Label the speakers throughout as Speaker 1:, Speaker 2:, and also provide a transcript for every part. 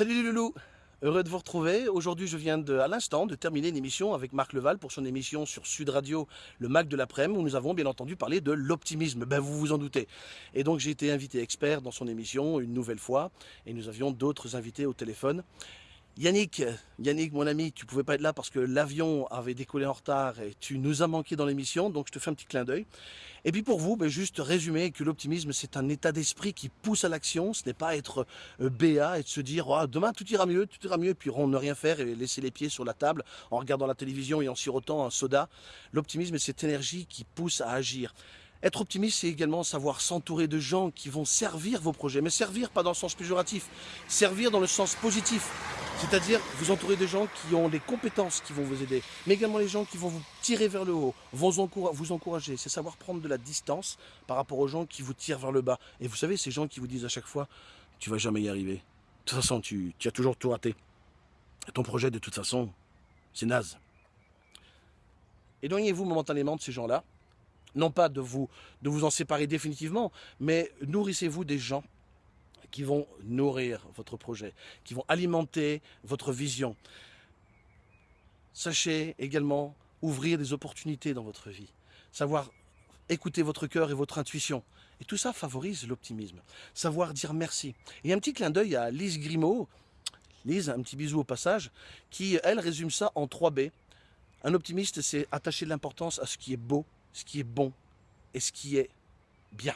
Speaker 1: Salut les Heureux de vous retrouver. Aujourd'hui, je viens de, à l'instant de terminer une émission avec Marc Leval pour son émission sur Sud Radio, le Mac de l'après-midi, où nous avons bien entendu parlé de l'optimisme. Ben, vous vous en doutez. Et donc, j'ai été invité expert dans son émission une nouvelle fois, et nous avions d'autres invités au téléphone. Yannick, Yannick, mon ami, tu pouvais pas être là parce que l'avion avait décollé en retard et tu nous as manqué dans l'émission, donc je te fais un petit clin d'œil. Et puis pour vous, ben juste résumer que l'optimisme, c'est un état d'esprit qui pousse à l'action, ce n'est pas être euh, béat et de se dire oh, demain tout ira mieux, tout ira mieux, puis ne rien faire et laisser les pieds sur la table en regardant la télévision et en sirotant un soda. L'optimisme, c'est cette énergie qui pousse à agir. Être optimiste, c'est également savoir s'entourer de gens qui vont servir vos projets, mais servir pas dans le sens péjoratif, servir dans le sens positif. C'est-à-dire vous entourer de gens qui ont des compétences qui vont vous aider, mais également les gens qui vont vous tirer vers le haut, vont vous encourager. C'est savoir prendre de la distance par rapport aux gens qui vous tirent vers le bas. Et vous savez, ces gens qui vous disent à chaque fois, tu vas jamais y arriver. De toute façon, tu, as toujours tout raté. ton projet, de toute façon, c'est naze. Éloignez-vous momentanément de ces gens-là. Non pas de vous, de vous en séparer définitivement, mais nourrissez-vous des gens qui vont nourrir votre projet, qui vont alimenter votre vision. Sachez également ouvrir des opportunités dans votre vie, savoir écouter votre cœur et votre intuition. Et tout ça favorise l'optimisme. Savoir dire merci. Et un petit clin d'œil à Lise Grimaud, Lise, un petit bisou au passage, qui, elle, résume ça en 3 B. Un optimiste, c'est attacher de l'importance à ce qui est beau, ce qui est bon et ce qui est bien.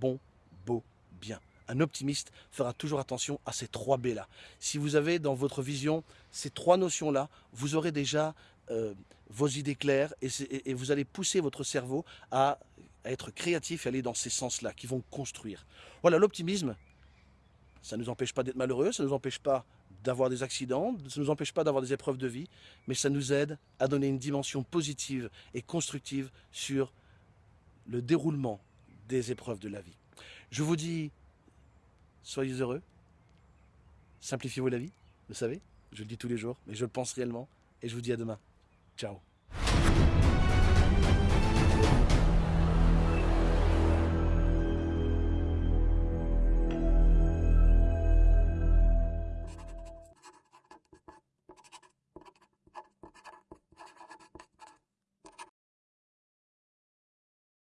Speaker 1: Bon, beau, bien un optimiste fera toujours attention à ces trois B-là. Si vous avez dans votre vision ces trois notions-là, vous aurez déjà euh, vos idées claires et, vous allez pousser votre cerveau à, être créatif et aller dans ces sens-là qui vont construire. Voilà, l'optimisme, ça ne nous empêche pas d'être malheureux, ça ne nous empêche pas d'avoir des accidents, ça ne nous empêche pas d'avoir des épreuves de vie, mais ça nous aide à donner une dimension positive et constructive sur le déroulement des épreuves de la vie. Je vous dis soyez heureux, simplifiez-vous la vie, vous savez, je le dis tous les jours, mais je le pense réellement, et je vous dis à demain. Ciao